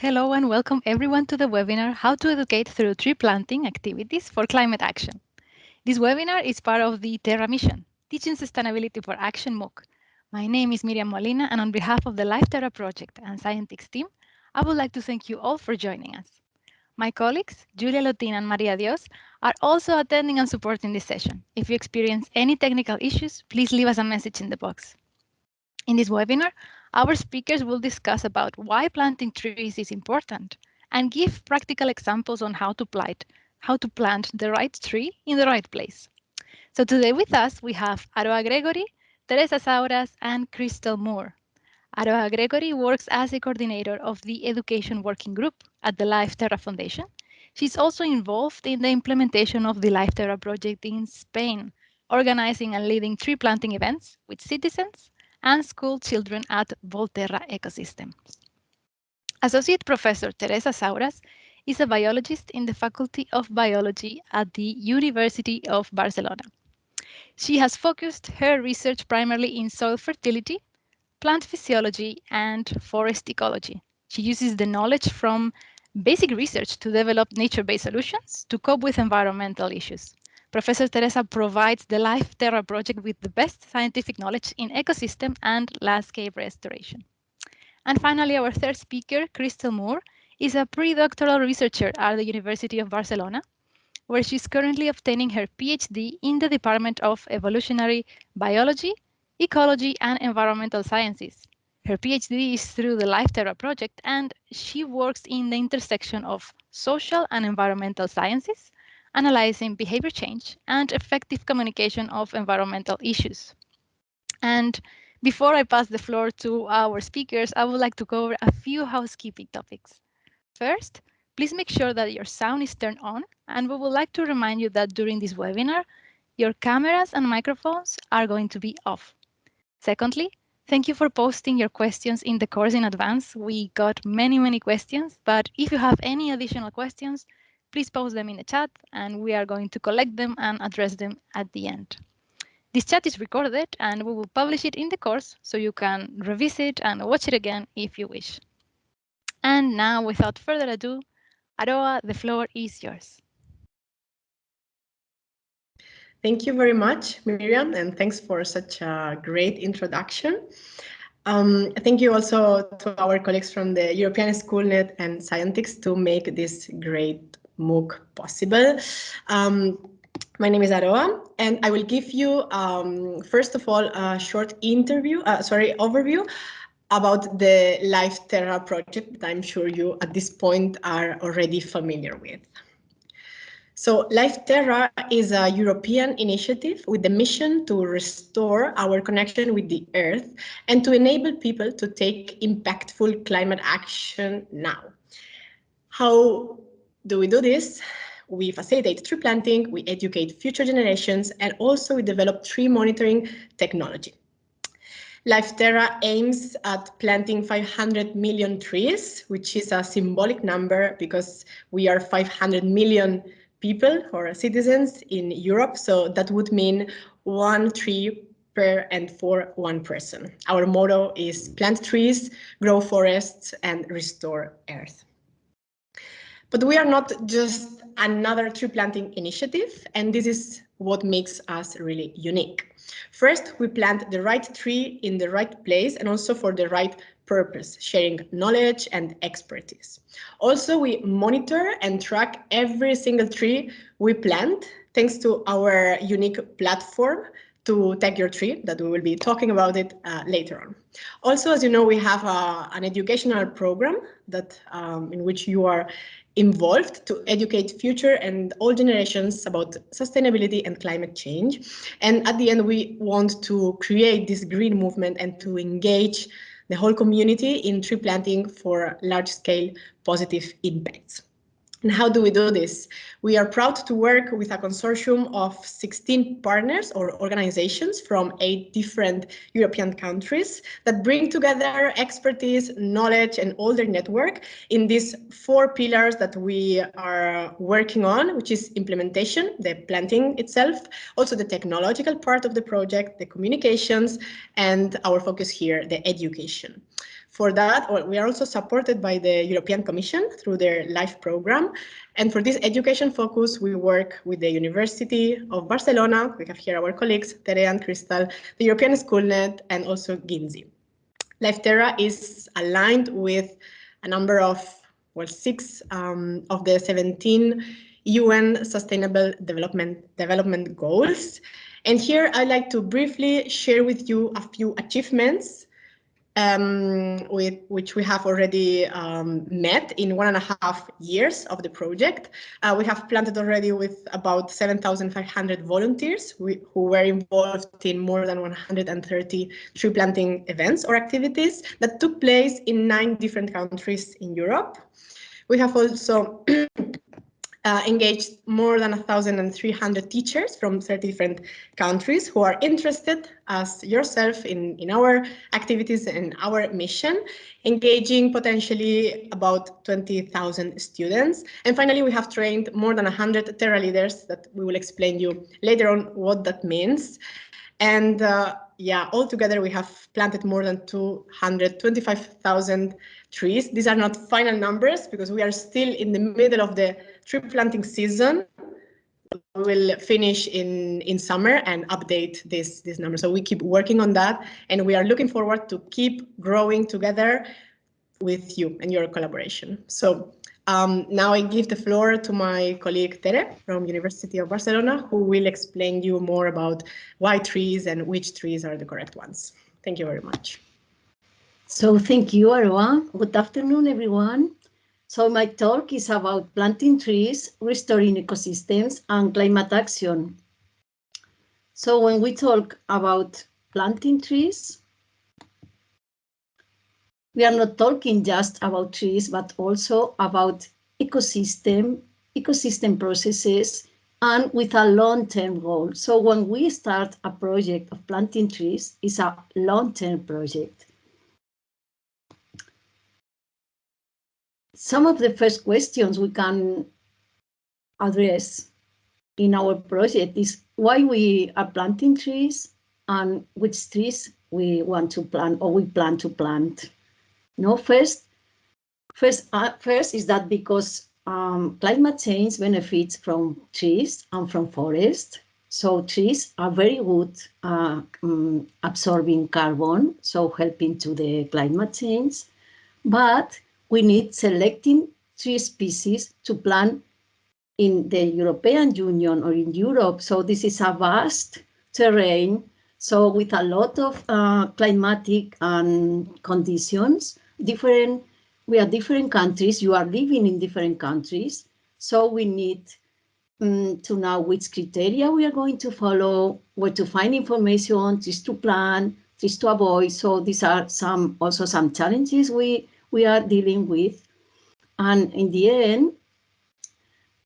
Hello and welcome everyone to the webinar How to Educate Through Tree Planting Activities for Climate Action. This webinar is part of the Terra mission, Teaching Sustainability for Action MOOC. My name is Miriam Molina and on behalf of the Life Terra project and Scientix team, I would like to thank you all for joining us. My colleagues, Julia Lotin and Maria Dios, are also attending and supporting this session. If you experience any technical issues, please leave us a message in the box. In this webinar, our speakers will discuss about why planting trees is important and give practical examples on how to plant, how to plant the right tree in the right place. So today with us, we have Aroa Gregory, Teresa Sauras, and Crystal Moore. Aroa Gregory works as a coordinator of the Education Working Group at the Life Terra Foundation. She's also involved in the implementation of the Life Terra project in Spain, organizing and leading tree planting events with citizens and school children at Volterra Ecosystems. Associate Professor Teresa Sauras is a biologist in the Faculty of Biology at the University of Barcelona. She has focused her research primarily in soil fertility, plant physiology, and forest ecology. She uses the knowledge from basic research to develop nature-based solutions to cope with environmental issues. Professor Teresa provides the Life Terra project with the best scientific knowledge in ecosystem and landscape restoration. And finally, our third speaker, Crystal Moore, is a pre-doctoral researcher at the University of Barcelona, where she's currently obtaining her PhD in the Department of Evolutionary Biology, Ecology, and Environmental Sciences. Her PhD is through the Life Terra project, and she works in the intersection of social and environmental sciences, analyzing behavior change and effective communication of environmental issues. And before I pass the floor to our speakers, I would like to cover a few housekeeping topics. First, please make sure that your sound is turned on, and we would like to remind you that during this webinar, your cameras and microphones are going to be off. Secondly, thank you for posting your questions in the course in advance. We got many, many questions, but if you have any additional questions, please post them in the chat and we are going to collect them and address them at the end. This chat is recorded and we will publish it in the course so you can revisit and watch it again if you wish. And now, without further ado, Aroa, the floor is yours. Thank you very much, Miriam, and thanks for such a great introduction. Um, thank you also to our colleagues from the European Schoolnet and Scientix to make this great MOOC possible. Um, my name is Aroa, and I will give you, um, first of all, a short interview, uh, sorry, overview about the Life Terra project that I'm sure you at this point are already familiar with. So Life Terra is a European initiative with the mission to restore our connection with the Earth and to enable people to take impactful climate action now. How do we do this? We facilitate tree planting, we educate future generations, and also we develop tree monitoring technology. Life Terra aims at planting 500 million trees, which is a symbolic number because we are 500 million people or citizens in Europe. So that would mean one tree per and for one person. Our motto is plant trees, grow forests, and restore Earth. But we are not just another tree planting initiative, and this is what makes us really unique. First, we plant the right tree in the right place and also for the right purpose, sharing knowledge and expertise. Also, we monitor and track every single tree we plant thanks to our unique platform to tag your tree that we will be talking about it uh, later on. Also, as you know, we have uh, an educational program that um, in which you are involved to educate future and all generations about sustainability and climate change. And at the end, we want to create this green movement and to engage the whole community in tree planting for large scale positive impacts. And how do we do this? We are proud to work with a consortium of 16 partners or organizations from eight different European countries that bring together expertise, knowledge, and all their network in these four pillars that we are working on, which is implementation, the planting itself, also the technological part of the project, the communications, and our focus here, the education. For that, we are also supported by the European Commission through their LIFE program. And for this education focus, we work with the University of Barcelona. We have here our colleagues, Tere and Crystal, the European Schoolnet, and also Ginzi. Life Terra is aligned with a number of, well, six um, of the 17 UN Sustainable Development, Development Goals. And here I'd like to briefly share with you a few achievements um, with, which we have already um, met in one and a half years of the project. Uh, we have planted already with about 7,500 volunteers we, who were involved in more than 130 tree planting events or activities that took place in nine different countries in Europe. We have also uh, engaged more than 1,300 teachers from 30 different countries who are interested as yourself in, in our activities and our mission, engaging potentially about 20,000 students. And finally, we have trained more than 100 Terra leaders that we will explain you later on what that means. And uh, yeah, altogether we have planted more than 225,000 trees. These are not final numbers because we are still in the middle of the tree planting season. Will finish in, in summer and update this, this number. So we keep working on that and we are looking forward to keep growing together with you and your collaboration. So um, now I give the floor to my colleague Tere from University of Barcelona, who will explain you more about why trees and which trees are the correct ones. Thank you very much. So thank you, Aroa. Good afternoon, everyone. So my talk is about planting trees, restoring ecosystems, and climate action. So when we talk about planting trees, we are not talking just about trees, but also about ecosystem, ecosystem processes, and with a long-term goal. So when we start a project of planting trees, it's a long-term project. Some of the first questions we can address in our project is why we are planting trees and which trees we want to plant or we plan to plant. no, first, first, uh, first is that because um, climate change benefits from trees and from forest. So trees are very good uh, um, absorbing carbon, so helping to the climate change. But we need selecting tree species to plant in the European Union or in Europe. So this is a vast terrain. So with a lot of uh, climatic um, conditions, different, we are different countries, you are living in different countries. So we need um, to know which criteria we are going to follow, where to find information, just to plan, just to avoid. So these are some also some challenges we we are dealing with. And in the end,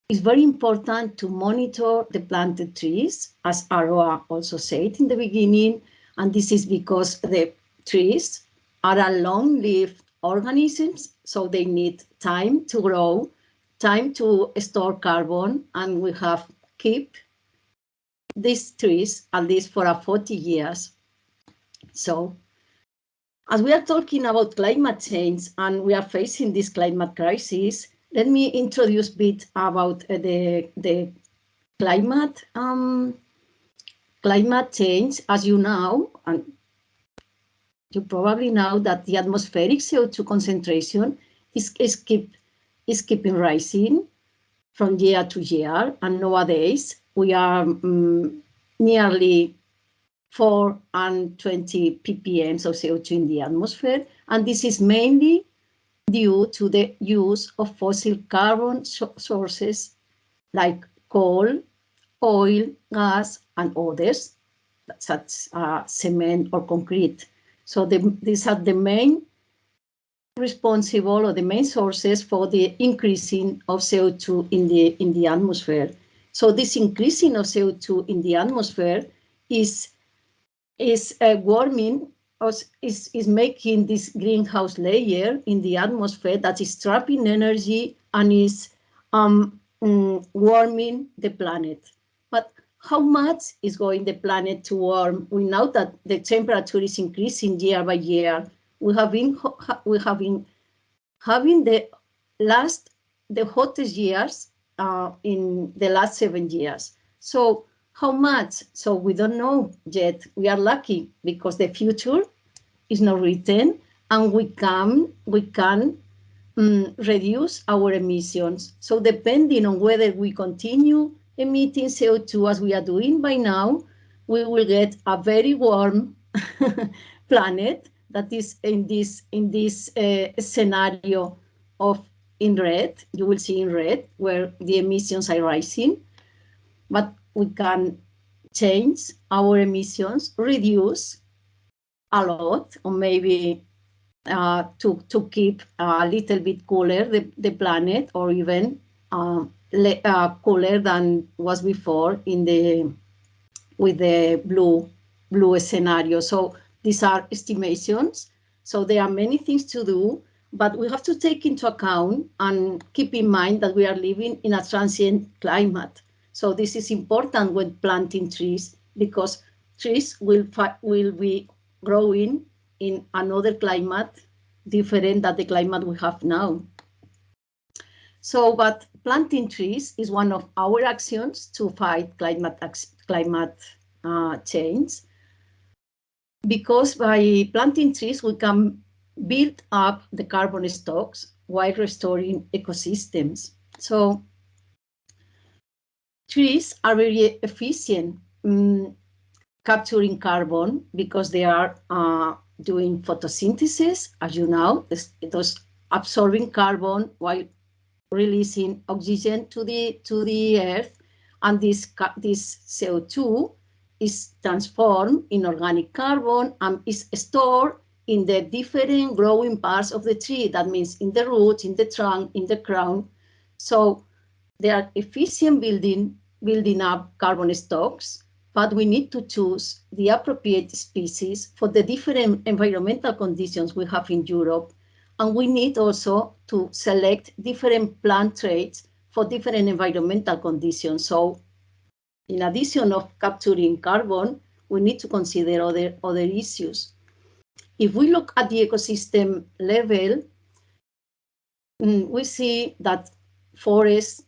it's very important to monitor the planted trees, as Aroa also said in the beginning. And this is because the trees are a long-lived organisms, so they need time to grow, time to store carbon, and we have keep these trees at least for a 40 years. So as we are talking about climate change and we are facing this climate crisis, let me introduce a bit about uh, the, the climate um, climate change. As you know, and you probably know that the atmospheric CO2 concentration is, is, keep, is keeping rising from year to year. And nowadays, we are um, nearly 4 and 20 ppm of CO2 in the atmosphere. And this is mainly due to the use of fossil carbon sources like coal, oil, gas, and others, such uh, cement or concrete. So the, these are the main responsible or the main sources for the increasing of CO2 in the, in the atmosphere. So this increasing of CO2 in the atmosphere is is uh, warming is, is making this greenhouse layer in the atmosphere that is trapping energy and is um, mm, warming the planet. But how much is going the planet to warm? We know that the temperature is increasing year by year. we have been we have been having the last the hottest years uh, in the last seven years. So how much? So we don't know yet. We are lucky because the future is not written, and we can we can um, reduce our emissions. So depending on whether we continue emitting CO2 as we are doing by now, we will get a very warm planet that is in this in this uh, scenario of in red. You will see in red where the emissions are rising, but we can change our emissions, reduce a lot, or maybe uh, to to keep a little bit cooler the, the planet, or even uh, uh, cooler than was before in the with the blue blue scenario. So these are estimations. So there are many things to do, but we have to take into account and keep in mind that we are living in a transient climate. So this is important when planting trees because trees will will be growing in another climate different than the climate we have now. So, but planting trees is one of our actions to fight climate climate uh, change because by planting trees, we can build up the carbon stocks while restoring ecosystems. So trees are very efficient um, capturing carbon because they are uh, doing photosynthesis, as you know, those absorbing carbon while releasing oxygen to the to the earth, and this this CO2 is transformed in organic carbon and is stored in the different growing parts of the tree. That means in the roots, in the trunk, in the crown. So they are efficient building, building up carbon stocks, but we need to choose the appropriate species for the different environmental conditions we have in Europe. And we need also to select different plant traits for different environmental conditions. So in addition of capturing carbon, we need to consider other, other issues. If we look at the ecosystem level, mm, we see that forests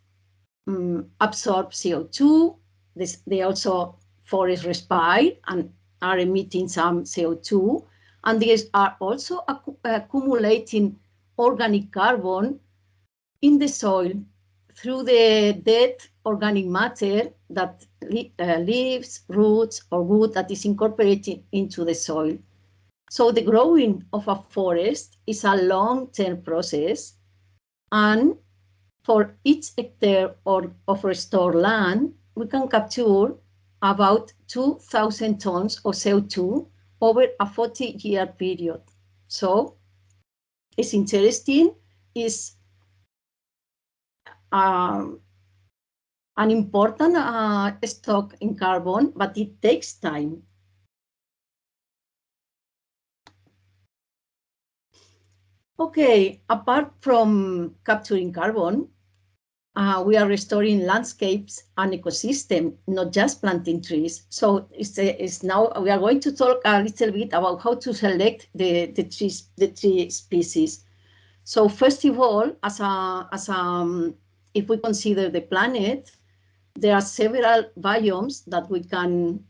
um, absorb CO2. This, they also forests respire and are emitting some CO2. And these are also accumulating organic carbon in the soil through the dead organic matter that uh, leaves, roots, or wood that is incorporated into the soil. So the growing of a forest is a long-term process, and for each hectare or of restored land, we can capture about 2,000 tons of CO2 over a 40-year period. So it's interesting, it's um, an important uh, stock in carbon, but it takes time. Okay, apart from capturing carbon, uh, we are restoring landscapes and ecosystem, not just planting trees. So it's, it's now we are going to talk a little bit about how to select the, the, trees, the tree species. So first of all, as a, as a, um, if we consider the planet, there are several biomes that we can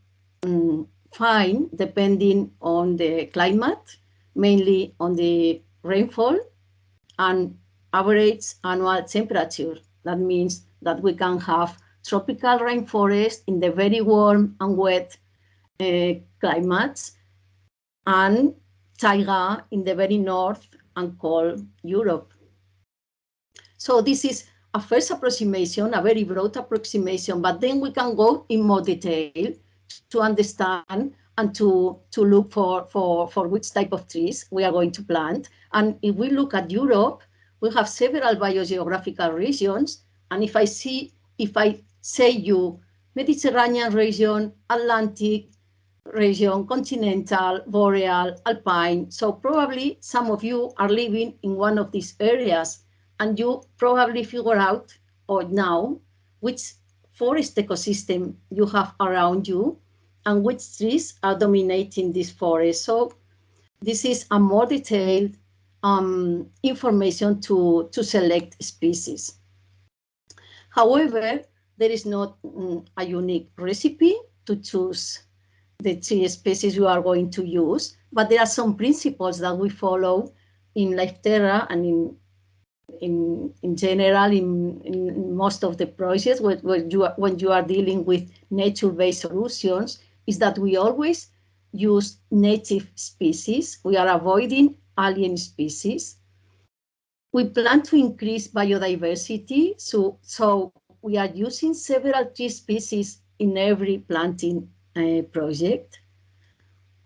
um, find depending on the climate, mainly on the rainfall and average annual temperature. That means that we can have tropical rainforest in the very warm and wet uh, climates and taiga in the very north and cold Europe. So this is a first approximation, a very broad approximation, but then we can go in more detail to understand and to, to look for, for, for which type of trees we are going to plant. And if we look at Europe, we have several biogeographical regions. And if I see, if I say you Mediterranean region, Atlantic region, continental, boreal, alpine. So probably some of you are living in one of these areas and you probably figure out or now which forest ecosystem you have around you and which trees are dominating this forest. So this is a more detailed um, information to, to select species. However, there is not mm, a unique recipe to choose the three species you are going to use, but there are some principles that we follow in LifeTerra and in in in general in, in most of the projects when, when you are, when you are dealing with nature-based solutions is that we always use native species. We are avoiding alien species. We plan to increase biodiversity, so, so we are using several tree species in every planting uh, project.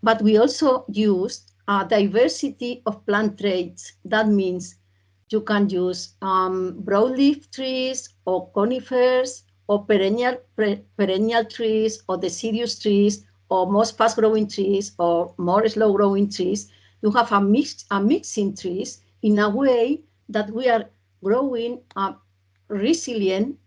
But we also use a diversity of plant traits. That means you can use um, broadleaf trees or conifers or perennial, perennial trees or deciduous trees or most fast-growing trees or more slow-growing trees. You have a, mix, a mixing trees in a way that we are growing a resilient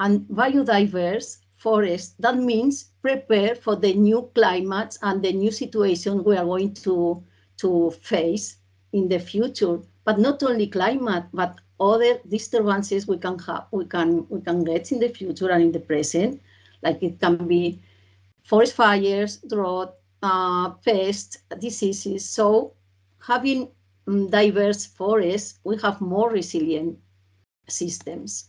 and biodiverse forest. That means prepare for the new climates and the new situation we are going to, to face in the future. But not only climate, but other disturbances we can have, we can we can get in the future and in the present, like it can be forest fires, drought, uh, diseases. So having um, diverse forests, we have more resilient systems.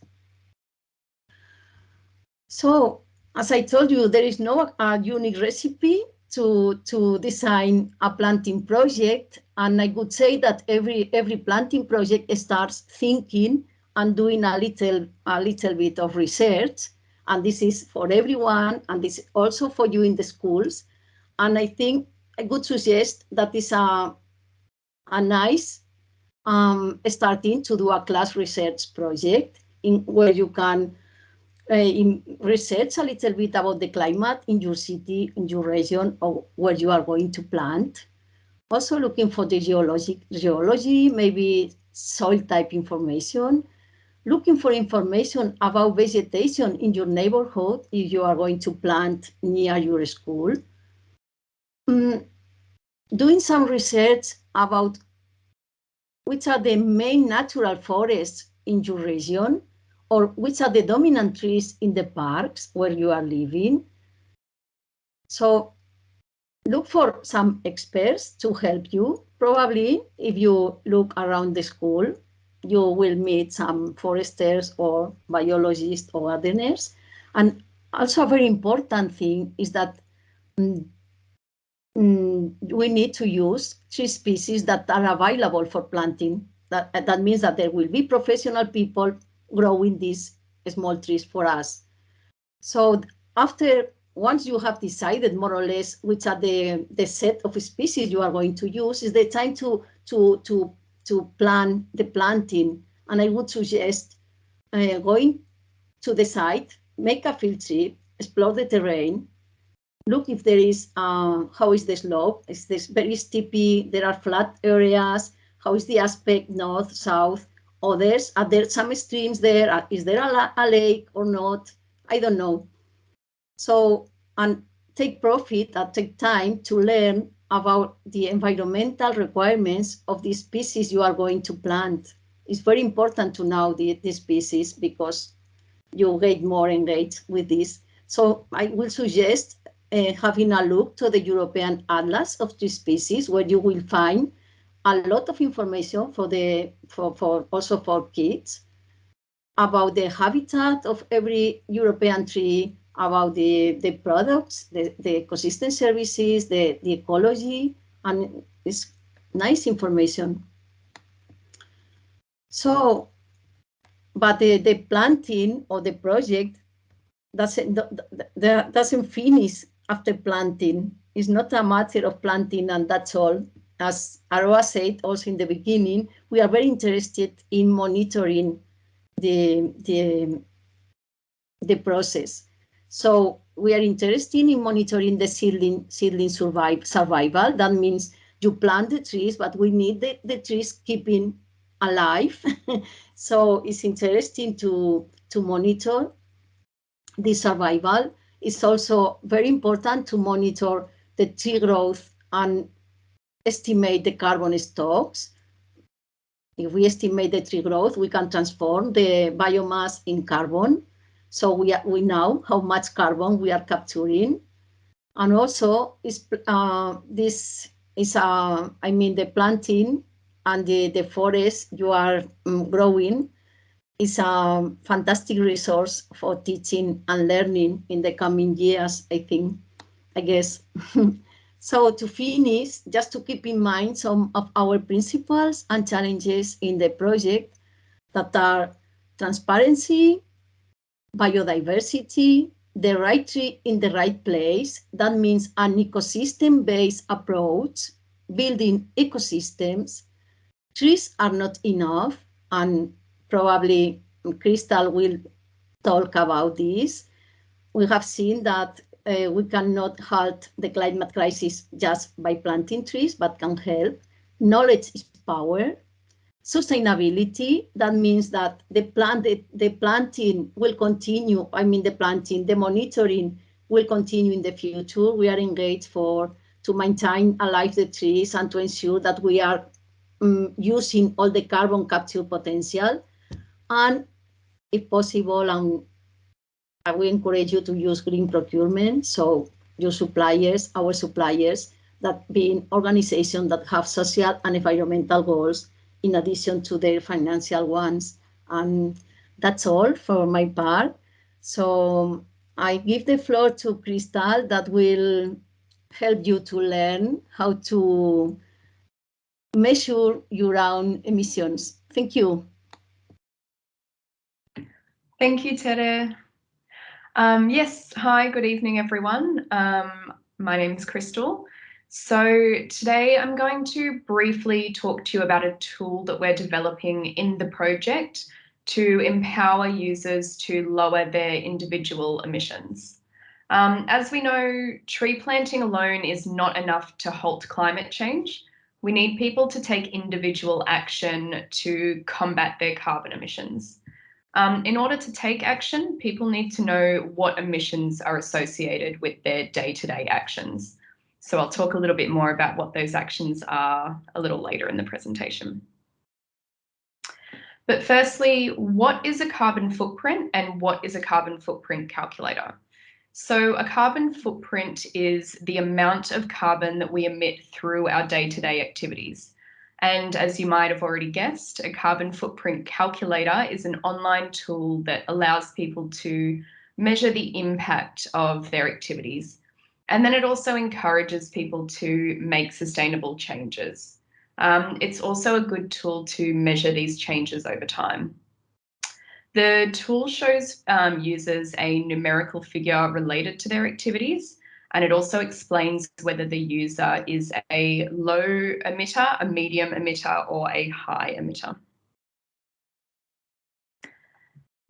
So as I told you, there is no uh, unique recipe to, to design a planting project. And I would say that every, every planting project starts thinking and doing a little, a little bit of research. And this is for everyone, and this is also for you in the schools. And I think I would suggest that is a, a nice um, starting to do a class research project in where you can uh, in research a little bit about the climate in your city, in your region, or where you are going to plant. Also looking for the geologic, geology, maybe soil type information, looking for information about vegetation in your neighborhood if you are going to plant near your school. Mm, doing some research about which are the main natural forests in your region or which are the dominant trees in the parks where you are living. So look for some experts to help you. Probably if you look around the school, you will meet some foresters or biologists or gardeners. And also a very important thing is that mm, mm, we need to use tree species that are available for planting. That, that means that there will be professional people growing these small trees for us. So after, once you have decided more or less which are the, the set of species you are going to use, is the time to, to, to, to plan the planting. And I would suggest uh, going to the site, make a field trip, explore the terrain, look if there is, uh, how is the slope? Is this very steepy? There are flat areas. How is the aspect north, south? others. Are there some streams there? Is there a, a lake or not? I don't know. So, and take profit and take time to learn about the environmental requirements of the species you are going to plant. It's very important to know the, the species because you get more engaged with this. So I will suggest uh, having a look to the European Atlas of the species where you will find a lot of information for the for, for also for kids about the habitat of every European tree, about the, the products, the, the ecosystem services, the, the ecology, and it's nice information. So, but the, the planting or the project doesn't, doesn't finish after planting. It's not a matter of planting and that's all as Aroa said also in the beginning, we are very interested in monitoring the, the, the process. So we are interested in monitoring the seedling, seedling survive, survival. That means you plant the trees, but we need the, the trees keeping alive. so it's interesting to, to monitor the survival. It's also very important to monitor the tree growth and estimate the carbon stocks. If we estimate the tree growth, we can transform the biomass in carbon. So we, we know how much carbon we are capturing. And also, is, uh, this is, uh, I mean, the planting and the, the forest you are um, growing is a fantastic resource for teaching and learning in the coming years, I think, I guess. so to finish, just to keep in mind some of our principles and challenges in the project that are transparency, biodiversity, the right tree in the right place. That means an ecosystem-based approach, building ecosystems. Trees are not enough and probably Crystal will talk about this. We have seen that uh, we cannot halt the climate crisis just by planting trees, but can help. Knowledge is power. Sustainability, that means that the plant, the, the planting will continue. I mean, the planting, the monitoring will continue in the future. We are engaged for to maintain alive the trees and to ensure that we are um, using all the carbon capture potential and if possible, and I will encourage you to use green procurement. So your suppliers, our suppliers, that being organizations that have social and environmental goals in addition to their financial ones. And that's all for my part. So I give the floor to Crystal that will help you to learn how to measure your own emissions. Thank you. Thank you, Tere. Um, yes, hi, good evening, everyone. Um, my name is Crystal. So today I'm going to briefly talk to you about a tool that we're developing in the project to empower users to lower their individual emissions. Um, as we know, tree planting alone is not enough to halt climate change. We need people to take individual action to combat their carbon emissions. Um, in order to take action, people need to know what emissions are associated with their day-to-day -day actions. So I'll talk a little bit more about what those actions are a little later in the presentation. But firstly, what is a carbon footprint and what is a carbon footprint calculator? So a carbon footprint is the amount of carbon that we emit through our day-to-day -day activities. And as you might have already guessed, a carbon footprint calculator is an online tool that allows people to measure the impact of their activities. And then it also encourages people to make sustainable changes. Um, it's also a good tool to measure these changes over time. The tool shows um, users a numerical figure related to their activities, and it also explains whether the user is a low emitter, a medium emitter, or a high emitter.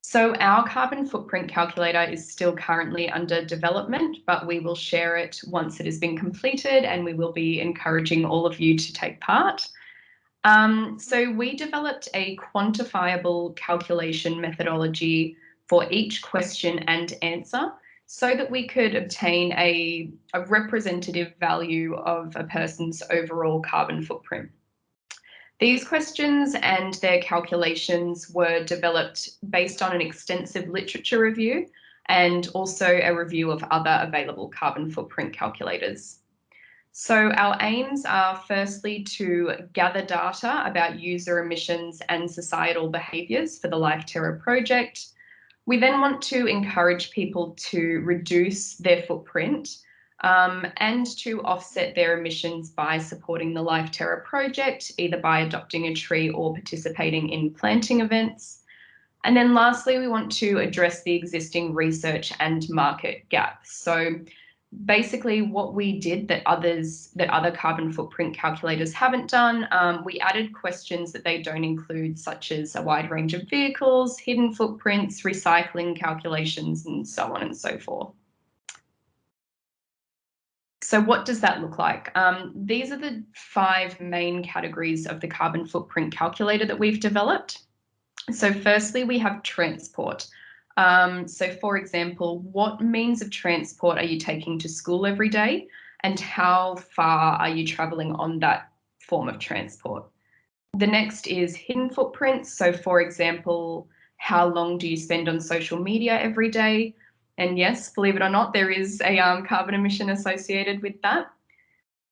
So our carbon footprint calculator is still currently under development, but we will share it once it has been completed and we will be encouraging all of you to take part. Um, so we developed a quantifiable calculation methodology for each question and answer so that we could obtain a, a representative value of a person's overall carbon footprint. These questions and their calculations were developed based on an extensive literature review and also a review of other available carbon footprint calculators. So our aims are firstly to gather data about user emissions and societal behaviours for the Life Terra project, we then want to encourage people to reduce their footprint um, and to offset their emissions by supporting the Life Terra project, either by adopting a tree or participating in planting events. And then lastly, we want to address the existing research and market gaps. So basically what we did that others that other carbon footprint calculators haven't done um, we added questions that they don't include such as a wide range of vehicles hidden footprints recycling calculations and so on and so forth so what does that look like? Um, these are the five main categories of the carbon footprint calculator that we've developed. So firstly, we have transport. Um, so for example, what means of transport are you taking to school every day? and how far are you traveling on that form of transport. The next is hidden footprints. So for example, how long do you spend on social media every day? And yes, believe it or not, there is a um, carbon emission associated with that.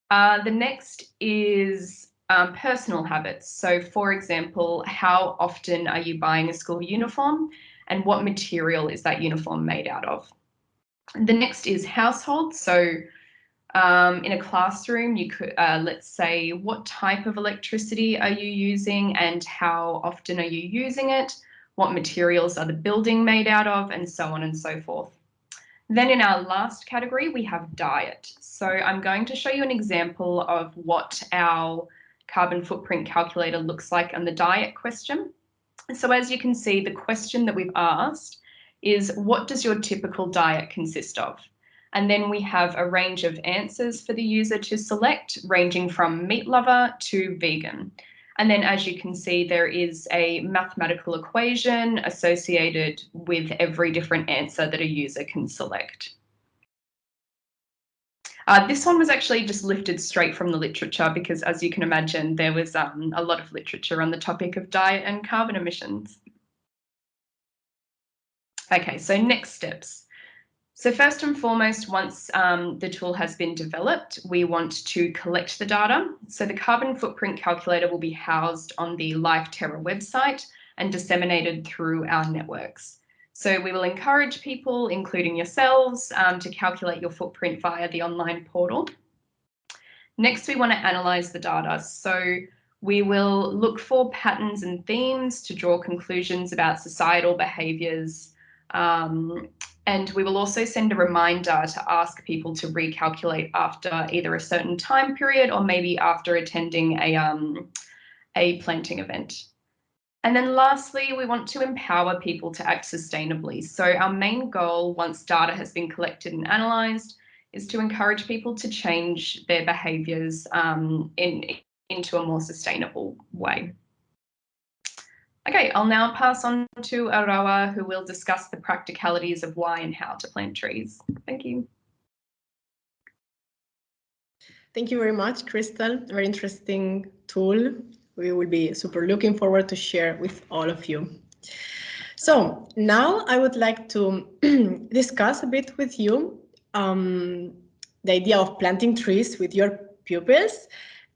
Uh, the next is um, personal habits. So for example, how often are you buying a school uniform and what material is that uniform made out of? The next is household. So um, in a classroom, you could, uh, let's say, what type of electricity are you using and how often are you using it? What materials are the building made out of and so on and so forth. Then in our last category, we have diet. So I'm going to show you an example of what our carbon footprint calculator looks like on the diet question. So as you can see, the question that we've asked is what does your typical diet consist of? And then we have a range of answers for the user to select, ranging from meat lover to vegan. And then as you can see, there is a mathematical equation associated with every different answer that a user can select. Uh, this one was actually just lifted straight from the literature because as you can imagine, there was um, a lot of literature on the topic of diet and carbon emissions. Okay, so next steps. So first and foremost, once um, the tool has been developed, we want to collect the data. So the carbon footprint calculator will be housed on the LifeTerra website and disseminated through our networks. So we will encourage people, including yourselves, um, to calculate your footprint via the online portal. Next, we want to analyse the data. So we will look for patterns and themes to draw conclusions about societal behaviours um, and we will also send a reminder to ask people to recalculate after either a certain time period or maybe after attending a, um, a planting event. And then lastly, we want to empower people to act sustainably. So our main goal, once data has been collected and analysed, is to encourage people to change their behaviours um, in, into a more sustainable way. Okay, I'll now pass on to Aroa, who will discuss the practicalities of why and how to plant trees. Thank you. Thank you very much, Crystal. Very interesting tool. We will be super looking forward to share with all of you. So now I would like to discuss a bit with you um, the idea of planting trees with your pupils,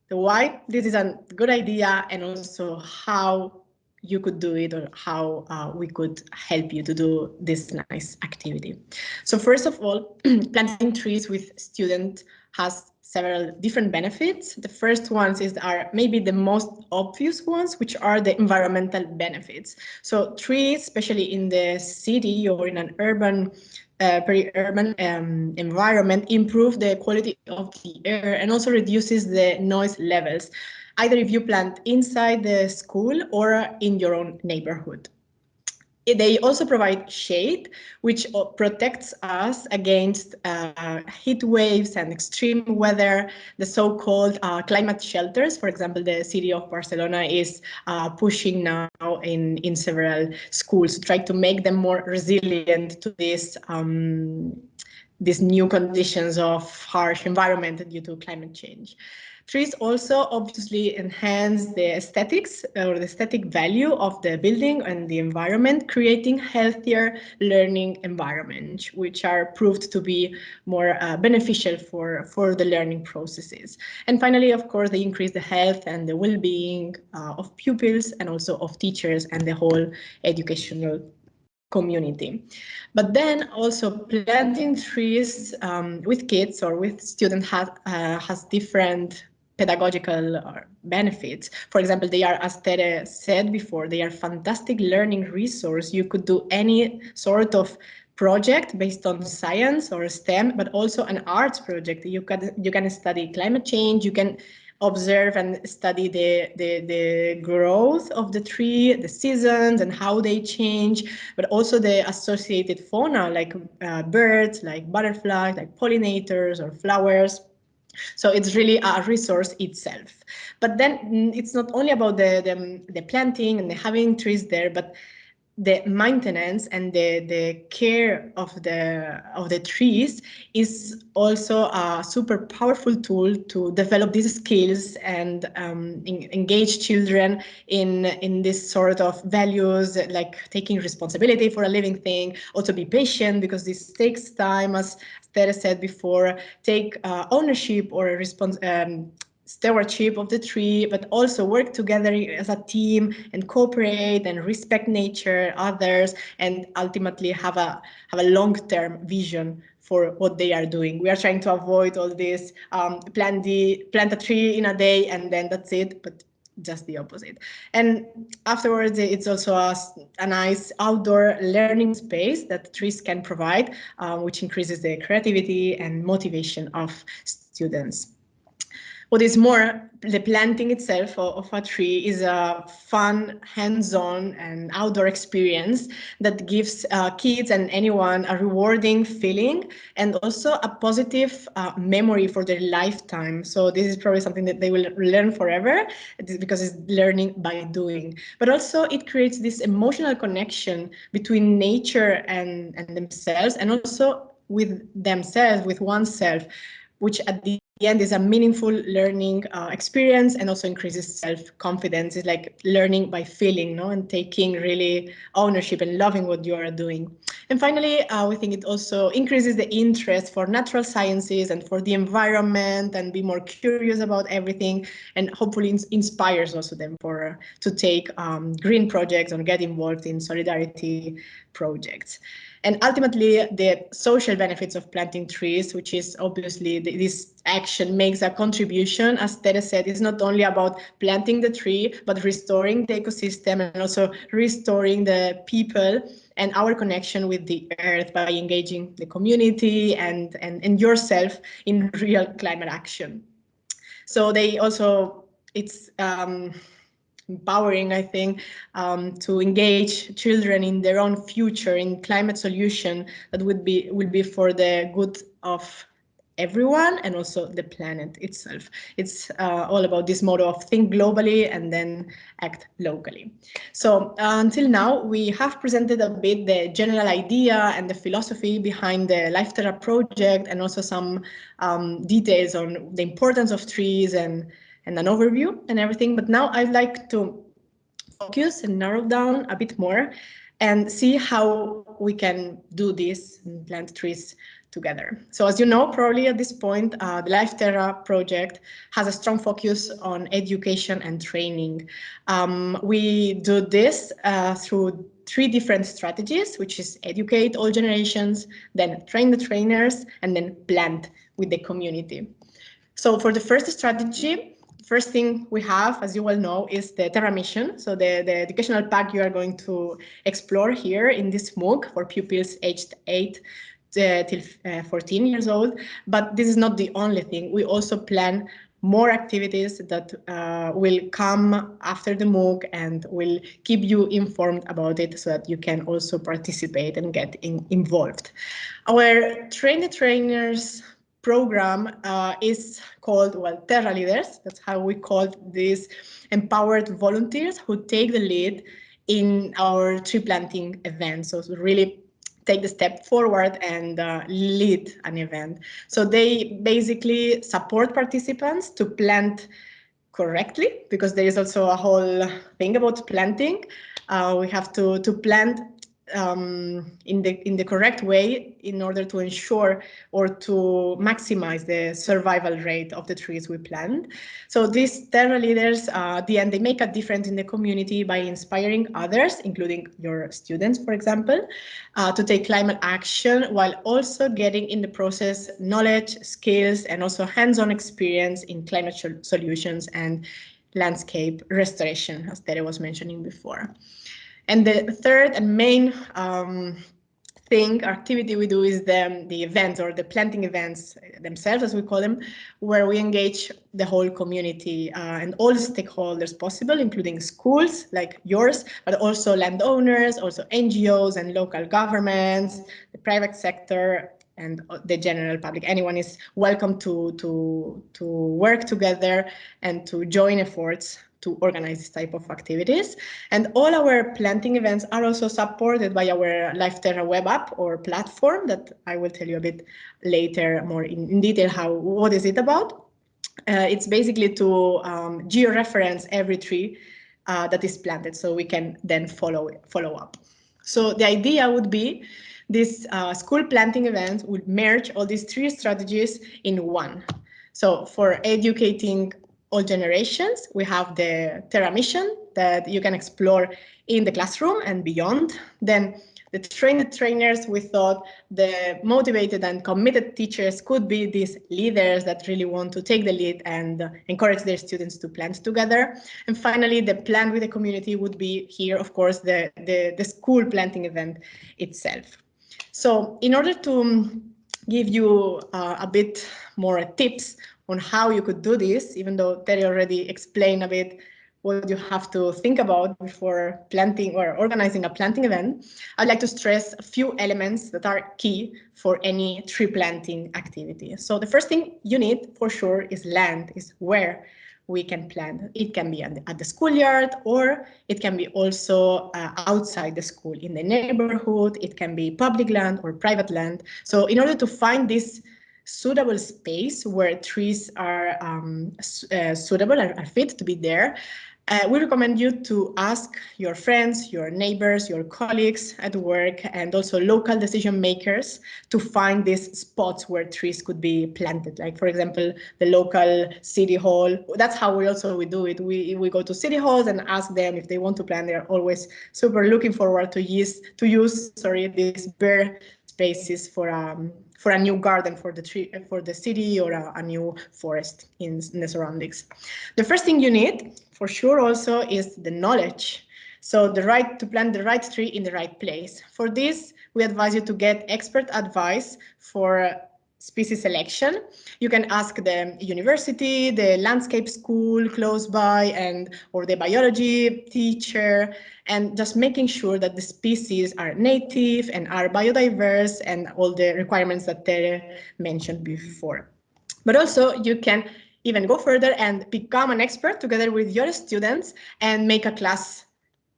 why this is a good idea, and also how you could do it or how uh, we could help you to do this nice activity. So first of all, planting trees with students has several different benefits. The first ones is are maybe the most obvious ones, which are the environmental benefits. So trees, especially in the city or in an urban uh, peri-urban um, environment improve the quality of the air and also reduces the noise levels either if you plant inside the school or in your own neighborhood. They also provide shade, which uh, protects us against uh, heat waves and extreme weather, the so-called uh, climate shelters. For example, the city of Barcelona is uh, pushing now in, in several schools to try to make them more resilient to this um, these new conditions of harsh environment due to climate change. Trees also obviously enhance the aesthetics or the aesthetic value of the building and the environment, creating healthier learning environments, which are proved to be more uh, beneficial for, for the learning processes. And finally, of course, they increase the health and the well-being uh, of pupils and also of teachers and the whole educational community. But then also planting trees um, with kids or with students has, uh, has different pedagogical uh, benefits. For example, they are, as Tere said before, they are fantastic learning resource. You could do any sort of project based on science or STEM, but also an arts project. You can you can study climate change. You can observe and study the, the, the growth of the tree, the seasons and how they change, but also the associated fauna like uh, birds, like butterflies, like pollinators or flowers. So it's really a resource itself. But then mm, it's not only about the, the, the planting and the having trees there, but the maintenance and the, the care of the of the trees is also a super powerful tool to develop these skills and um, in, engage children in in this sort of values like taking responsibility for a living thing also be patient because this takes time as Tere said before take uh, ownership or response um, stewardship of the tree, but also work together as a team and cooperate and respect nature, others, and ultimately have a have a long-term vision for what they are doing. We are trying to avoid all this um, plant the plant a tree in a day and then that's it, but just the opposite. And afterwards, it's also a, a nice outdoor learning space that trees can provide, um, which increases the creativity and motivation of students. What is more, the planting itself of, a tree is a fun, hands-on and outdoor experience that gives uh, kids and anyone a rewarding feeling and also a positive uh, memory for their lifetime. So this is probably something that they will learn forever because it's learning by doing. But also it creates this emotional connection between nature and, and themselves and also with themselves, with oneself, which at the the end is a meaningful learning uh, experience and also increases self-confidence. It's like learning by feeling, no, and taking really ownership and loving what you are doing. And finally, uh, we think it also increases the interest for natural sciences and for the environment and be more curious about everything and hopefully ins inspires also them for uh, to take um, green projects or get involved in solidarity projects. And ultimately, the social benefits of planting trees, which is obviously the, this action makes a contribution, as Tere said, it's not only about planting the tree, but restoring the ecosystem and also restoring the people and our connection with the earth by engaging the community and, and, and yourself in real climate action. So they also, it's um, empowering, I think, um, to engage children in their own future in climate solution that would be will be for the good of everyone and also the planet itself. It's uh, all about this motto of think globally and then act locally. So uh, until now, we have presented a bit the general idea and the philosophy behind the Life Terra project and also some um, details on the importance of trees and and an overview and everything. But now I'd like to focus and narrow down a bit more and see how we can do this and plant trees together. So as you know, probably at this point, uh, the LifeTerra project has a strong focus on education and training. Um, we do this uh, through three different strategies, which is educate all generations, then train the trainers, and then plant with the community. So for the first strategy, first thing we have, as you well know, is the Terra mission. So the, the educational pack you are going to explore here in this MOOC for pupils aged 8 uh, till uh, 14 years old. But this is not the only thing. We also plan more activities that uh, will come after the MOOC and will keep you informed about it so that you can also participate and get in, involved. Our train the trainers program uh, is called, well, Terra Leaders. That's how we call these empowered volunteers who take the lead in our tree planting events. So really take the step forward and uh, lead an event. So they basically support participants to plant correctly because there is also a whole thing about planting. Uh, we have to, to plant um, in the in the correct way in order to ensure or to maximize the survival rate of the trees we plant. So these Terra leaders, uh, the end, they make a difference in the community by inspiring others, including your students, for example, uh, to take climate action while also getting in the process knowledge, skills, and also hands-on experience in climate solutions and landscape restoration, as Tere was mentioning before. And the third and main um, thing, activity we do is the, the events or the planting events themselves, as we call them, where we engage the whole community uh, and all stakeholders possible, including schools like yours, but also landowners, also NGOs and local governments, the private sector, and the general public. Anyone is welcome to, to, to work together and to join efforts to organize this type of activities. And all our planting events are also supported by our LifeTerra web app or platform that I will tell you a bit later more in, in detail how what is it about. Uh, it's basically to um, georeference every tree uh, that is planted so we can then follow follow up. So the idea would be this uh, school planting event would merge all these three strategies in one. So for educating all generations, we have the Terra mission that you can explore in the classroom and beyond. Then the trained trainers, we thought the motivated and committed teachers could be these leaders that really want to take the lead and encourage their students to plant together. And finally, the plan with the community would be here, of course, the, the, the school planting event itself. So in order to give you uh, a bit more tips on how you could do this, even though Tere already explained a bit what you have to think about before planting or organizing a planting event, I'd like to stress a few elements that are key for any tree planting activity. So the first thing you need for sure is land, is where we can plant. It can be at the, schoolyard or it can be also uh, outside the school in the neighborhood. It can be public land or private land. So in order to find this suitable space where trees are um, uh, suitable, are, are fit to be there, uh, we recommend you to ask your friends, your neighbors, your colleagues at work, and also local decision makers to find these spots where trees could be planted. Like, for example, the local city hall. That's how we also we do it. We we go to city halls and ask them if they want to plant. They're always super looking forward to use to use sorry these bare spaces for um for a new garden for the tree for the city or a, a new forest in, in the surroundings. The first thing you need for sure also is the knowledge. So the right to plant the right tree in the right place. For this, we advise you to get expert advice for species selection. You can ask the university, the landscape school close by, and or the biology teacher, and just making sure that the species are native and are biodiverse and all the requirements that Tere mentioned before. But also you can even go further and become an expert together with your students and make a class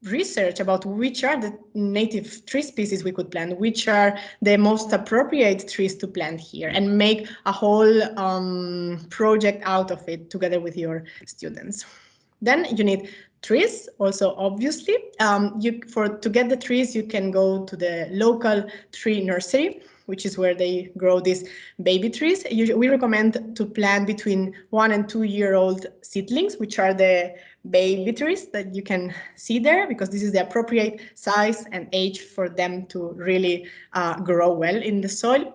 research about which are the native tree species we could plant, which are the most appropriate trees to plant here, and make a whole um, project out of it together with your students. Then you need trees also obviously um, you for to get the trees you can go to the local tree nursery which is where they grow these baby trees. we recommend to plant between one and two year old seedlings, which are the baby trees that you can see there, because this is the appropriate size and age for them to really uh, grow well in the soil.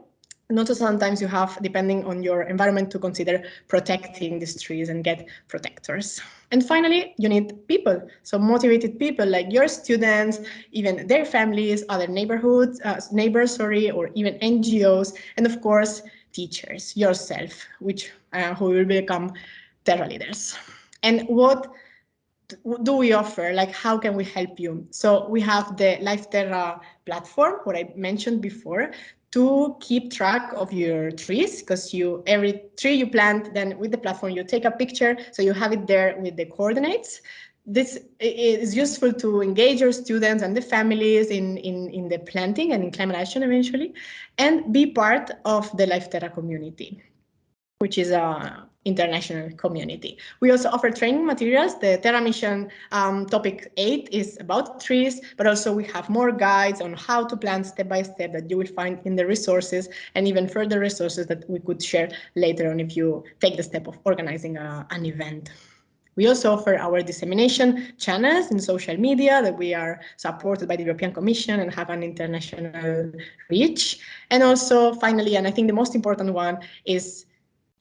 And also sometimes you have, depending on your environment, to consider protecting these trees and get protectors. And finally, you need people, so motivated people like your students, even their families, other neighborhoods, uh, neighbors, sorry, or even NGOs, and of course, teachers, yourself, which uh, who will become Terra leaders. And what do we offer? Like, how can we help you? So we have the Life Terra platform, what I mentioned before, to keep track of your trees because you every tree you plant then with the platform you take a picture so you have it there with the coordinates this is useful to engage your students and the families in, in, in the planting and in climate action eventually, and be part of the Life Terra community, which is a international community. We also offer training materials. The Terra Mission um, topic 8 is about trees, but also we have more guides on how to plant step by step that you will find in the resources and even further resources that we could share later on if you take the step of organizing a, an event. We also offer our dissemination channels in social media that we are supported by the European Commission and have an international reach. And also finally, and I think the most important one is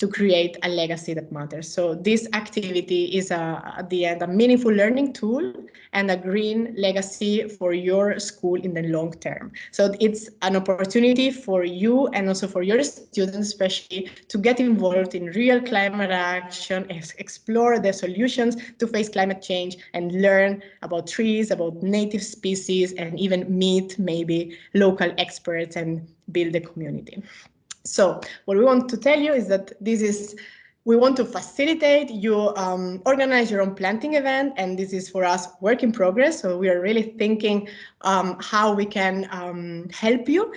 to create a legacy that matters. So this activity is a, at the end a meaningful learning tool and a green legacy for your school in the long term. So it's an opportunity for you and also for your students especially to get involved in real climate action, explore the solutions to face climate change and learn about trees, about native species and even meet maybe local experts and build a community. So what we want to tell you is that this is we want to facilitate you um, organize your own planting event and this is for us work in progress. So we are really thinking um, how we can um, help you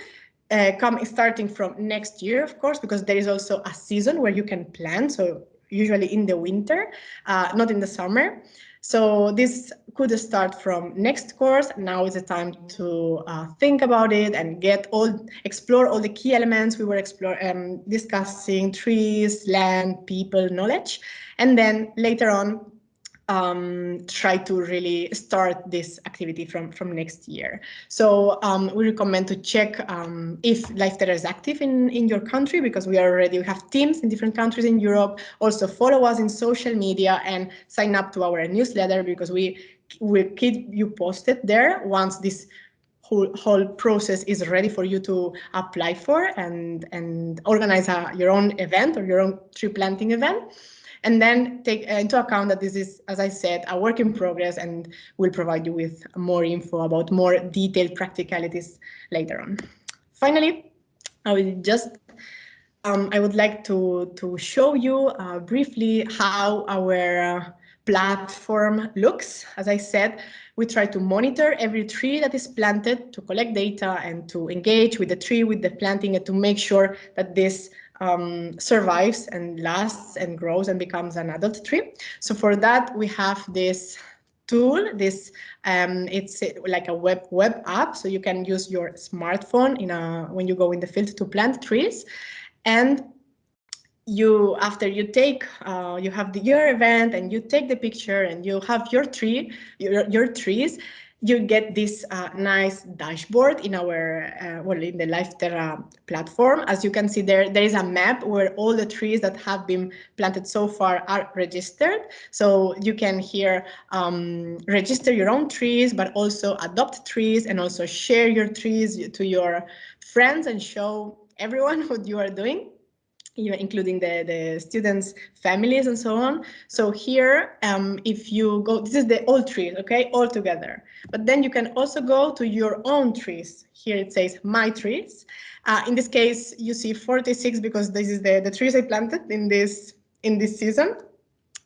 uh, come starting from next year of course because there is also a season where you can plant. So usually in the winter uh, not in the summer so this could start from next course. Now is the time to uh, think about it and get all, explore all the key elements we were explore, um, discussing, trees, land, people, knowledge. And then later on, um, try to really start this activity from, from next year. So um, we recommend to check um, if LifeTerra is active in, in your country because we already, have teams in different countries in Europe. Also follow us in social media and sign up to our newsletter because we will keep you posted there once this whole whole process is ready for you to apply for and and organize a, your own event or your own tree planting event and then take into account that this is, as I said, a work in progress and we'll provide you with more info about more detailed practicalities later on. Finally, I will just um, I would like to, to show you uh, briefly how our uh, platform looks. As I said, we try to monitor every tree that is planted to collect data and to engage with the tree, with the planting, and to make sure that this um, survives and lasts and grows and becomes an adult tree. So for that, we have this tool. This um, it's like a web web app, so you can use your smartphone in a when you go in the field to plant trees, and you after you take uh, you have the your event and you take the picture and you have your tree your your trees you get this uh, nice dashboard in our, uh, well, in the LifeTerra platform. As you can see there, there is a map where all the trees that have been planted so far are registered. So you can here um, register your own trees, but also adopt trees and also share your trees to your friends and show everyone what you are doing including the, the students' families and so on. So here, um, if you go, this is the old trees, okay, all together. But then you can also go to your own trees. Here it says my trees. Uh, in this case, you see 46 because this is the, the trees I planted in this in this season.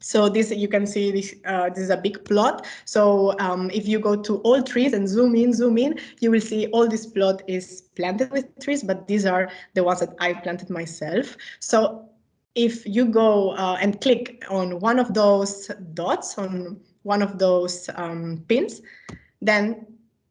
So this you can see this uh, this is a big plot. So um, if you go to all trees and zoom in, zoom in, you will see all this plot is planted with trees, but these are the ones that I planted myself. So if you go uh, and click on one of those dots on one of those um, pins, then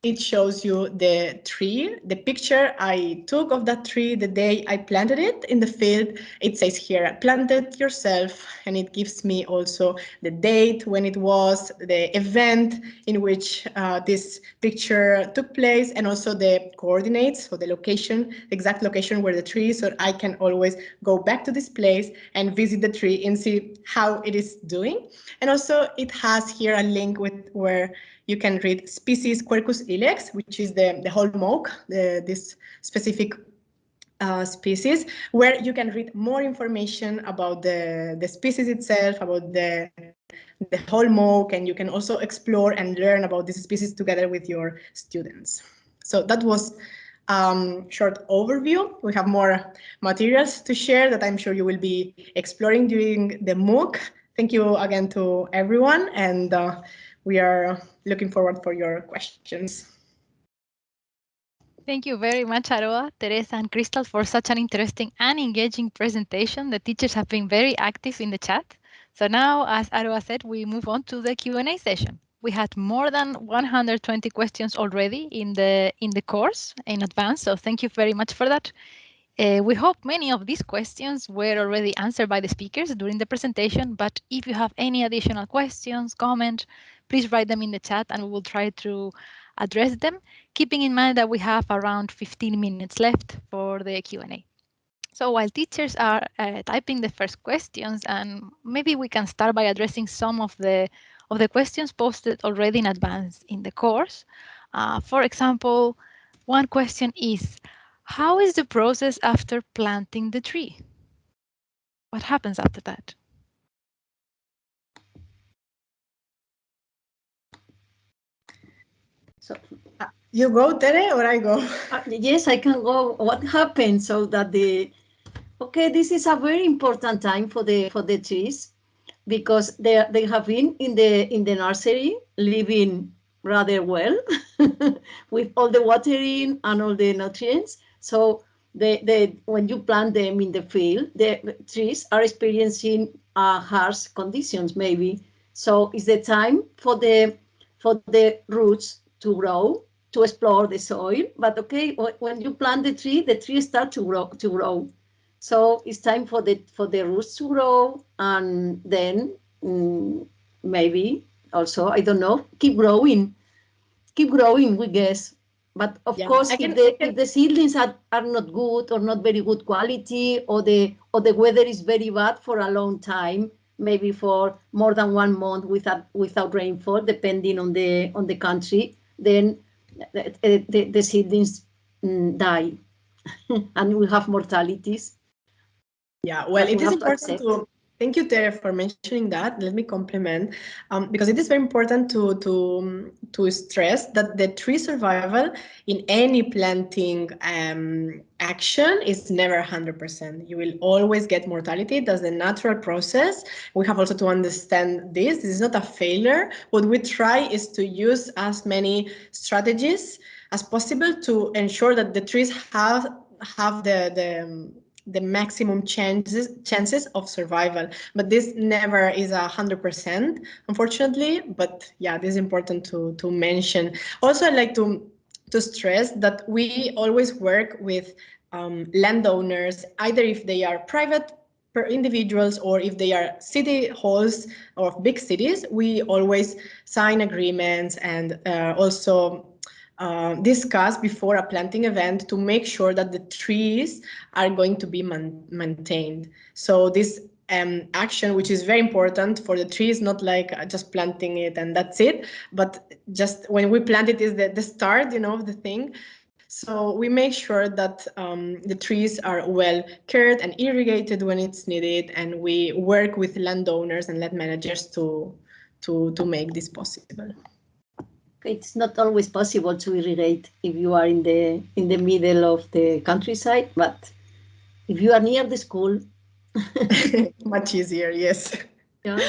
it shows you the tree, the picture I took of that tree the day I planted it in the field. It says here, planted yourself, and it gives me also the date when it was, the event in which uh, this picture took place, and also the coordinates, so the location, the exact location where the tree is, so I can always go back to this place and visit the tree and see how it is doing. And also it has here a link with where you can read species Quercus ilex, which is the, the holm oak, the, this specific uh, species, where you can read more information about the, the species itself, about the, the holm oak, and you can also explore and learn about this species together with your students. So that was um, short overview. We have more materials to share that I'm sure you will be exploring during the MOOC. Thank you again to everyone, and uh, we are looking forward for your questions. Thank you very much, Aroa, Teresa, and Crystal for such an interesting and engaging presentation. The teachers have been very active in the chat. So now, as Aroa said, we move on to the Q&A session. We had more than 120 questions already in the in the course in advance, so thank you very much for that. Uh, we hope many of these questions were already answered by the speakers during the presentation, but if you have any additional questions, comments, please write them in the chat and we will try to address them, keeping in mind that we have around 15 minutes left for the Q&A. So while teachers are uh, typing the first questions, and maybe we can start by addressing some of the of the questions posted already in advance in the course. Uh, for example, one question is, how is the process after planting the tree? What happens after that? So uh, you go, Tere, or I go? Uh, yes, I can go. What happened so that the okay, this is a very important time for the for the trees because they they have been in the in the nursery living rather well with all the watering and all the nutrients. So they, they, when you plant them in the field, the trees are experiencing uh, harsh conditions maybe. So it's the time for the for the roots to grow, to explore the soil. But okay, when you plant the tree, the tree starts to grow to grow. So it's time for the for the roots to grow, and then mm, maybe also I don't know, keep growing, keep growing. We guess. But of yeah, course, can, if, the, if the seedlings are, are not good or not very good quality, or the or the weather is very bad for a long time, maybe for more than one month without without rainfall, depending on the on the country, then the, the, the seedlings mm, die, and we have mortalities. Yeah, well, it it is important to Thank you, Tere, for mentioning that. Let me compliment, um, because it is very important to, to, to stress that the tree survival in any planting um, action is never 100%. You will always get mortality. That's the natural process. We have also to understand this. This is not a failure. What we try is to use as many strategies as possible to ensure that the trees have have the, the the maximum chances chances of survival. But this never is a hundred percent unfortunately but yeah this is important to to mention. Also i'd like to to stress that we always work with um, landowners either if they are private individuals or if they are city halls of big cities we always sign agreements and uh, also uh, discuss before a planting event to make sure that the trees are going to be maintained. So this um, action, which is very important for the trees, not like uh, just planting it and that's it, but just when we plant it is the, the start, you know, of the thing. So we make sure that um, the trees are well cared and irrigated when it's needed, and we work with landowners and land managers to to to make this possible it's not always possible to irrigate if you are in the in the middle of the countryside, but if you are near the school, much easier. Yes. Yeah.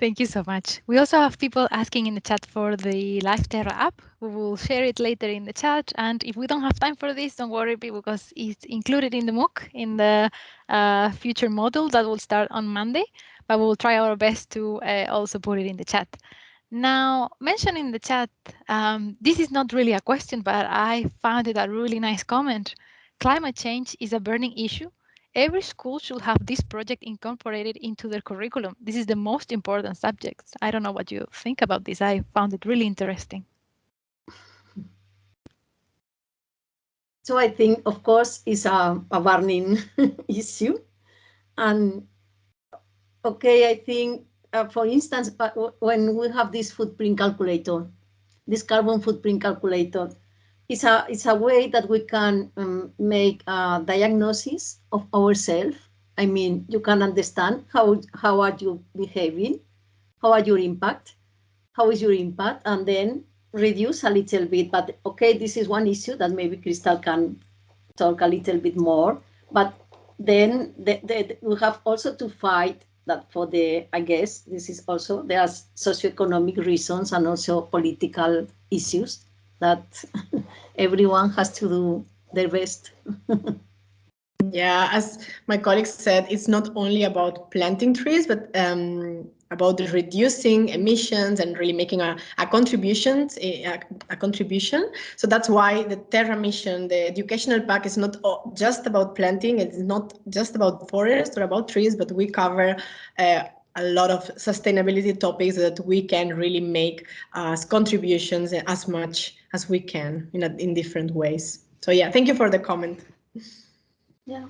Thank you so much. We also have people asking in the chat for the LifeTerra app. We will share it later in the chat. And if we don't have time for this, don't worry because it's included in the MOOC in the uh, future module that will start on Monday. But we will try our best to uh, also put it in the chat. Now, mention in the chat, um, this is not really a question, but I found it a really nice comment. Climate change is a burning issue. Every school should have this project incorporated into their curriculum. This is the most important subject. I don't know what you think about this. I found it really interesting. So I think, of course, it's a, a burning issue. And okay, I think uh, for instance, when we have this footprint calculator, this carbon footprint calculator, it's a, it's a way that we can um, make a diagnosis of ourselves. I mean, you can understand how, how are you behaving, how are your impact, how is your impact, and then reduce a little bit. But okay, this is one issue that maybe Crystal can talk a little bit more. But then the, the, we have also to fight that for the, I guess, this is also, there are socioeconomic reasons and also political issues that everyone has to do their best. yeah, as my colleague said, it's not only about planting trees, but um, about reducing emissions and really making a, a contribution a, a, contribution. So that's why the terra mission the educational pack is not just about planting it's not just about forests or about trees but we cover uh, a lot of sustainability topics that we can really make as contributions as much as we can in, a, in different ways. So yeah thank you for the comment. Yeah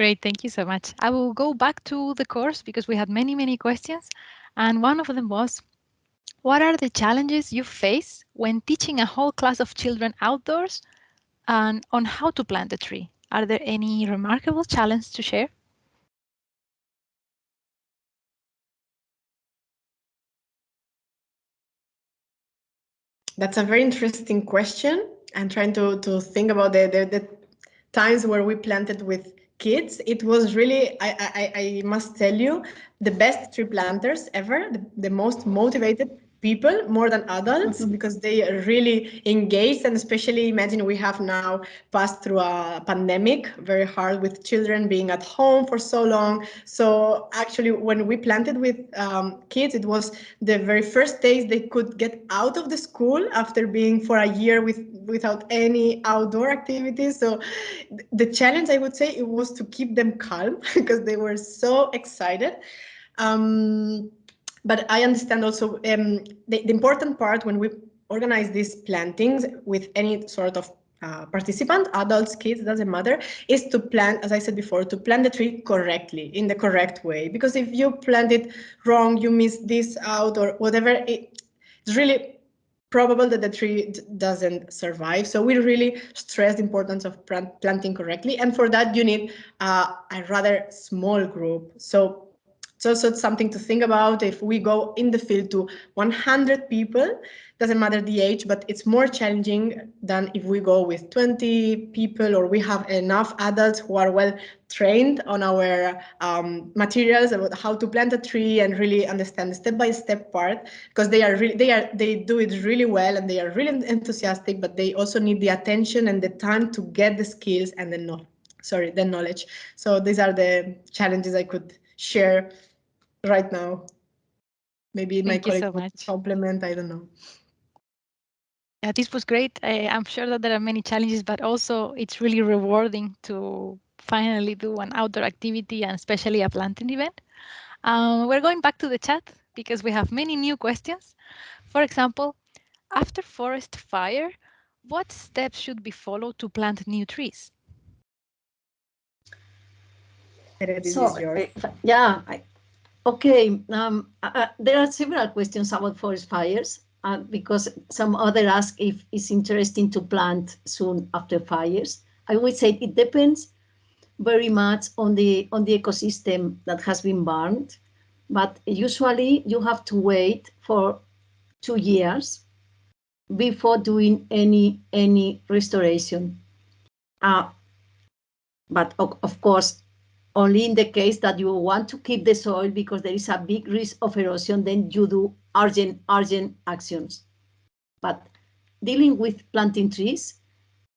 Great, thank you so much. I will go back to the course because we had many, many questions. And one of them was, what are the challenges you face when teaching a whole class of children outdoors and on how to plant a tree? Are there any remarkable challenges to share? That's a very interesting question. I'm trying to, to think about the, the, the times where we planted with kids, it was really, I, I, I must tell you, the best tree planters ever, the, the most motivated people more than adults mm-hmm. because they are really engaged and especially imagine we have now passed through a pandemic very hard with children being at home for so long. So actually when we planted with um, kids it was the very first days they could get out of the school after being for a year with without any outdoor activities. So the challenge i would say it was to keep them calm because they were so excited. Um, but I understand also um, the, the, important part when we organize these plantings with any sort of uh, participant, adults, kids, doesn't matter, is to plant, as I said before, to plant the tree correctly, in the correct way. Because if you plant it wrong, you miss this out or whatever, it, it's really probable that the tree doesn't survive. So we really stress the importance of planting correctly. And for that, you need uh, a rather small group. So it's also something to think about if we go in the field to 100 people, doesn't matter the age, but it's more challenging than if we go with 20 people or we have enough adults who are well trained on our um, materials about how to plant a tree and really understand the step-by-step -step part because they are really they are they do it really well and they are really enthusiastic, but they also need the attention and the time to get the skills and the no sorry the knowledge. So these are the challenges I could share right now. Maybe Thank my colleague so compliment, I don't know. Yeah, this was great. I, I'm sure that there are many challenges, but also it's really rewarding to finally do an outdoor activity and especially a planting event. Um, we're going back to the chat because we have many new questions. For example, after forest fire, what steps should be followed to plant new trees? So, uh, yeah, I, Okay, um, uh, uh, there are several questions about forest fires uh, because some other ask if it's interesting to plant soon after fires. I would say it depends very much on the on the ecosystem that has been burned, but usually you have to wait for two years before doing any any restoration. Uh, but of, of course, only in the case that you want to keep the soil because there is a big risk of erosion, then you do urgent, urgent actions. But dealing with planting trees,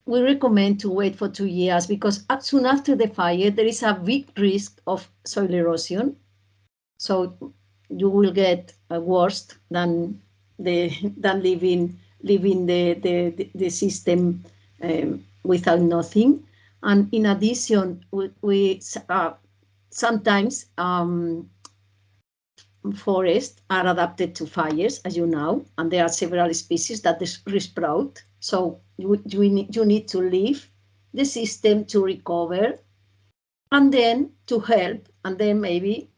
we recommend to wait for two years because soon after the fire, there is a big risk of soil erosion. So you will get worse than the than living living the the the system um, without nothing. And in addition, we, we uh, sometimes um, forests are adapted to fires, as you know, and there are several species that resprout. So you, you, need, you need to leave the system to recover and then to help, and then maybe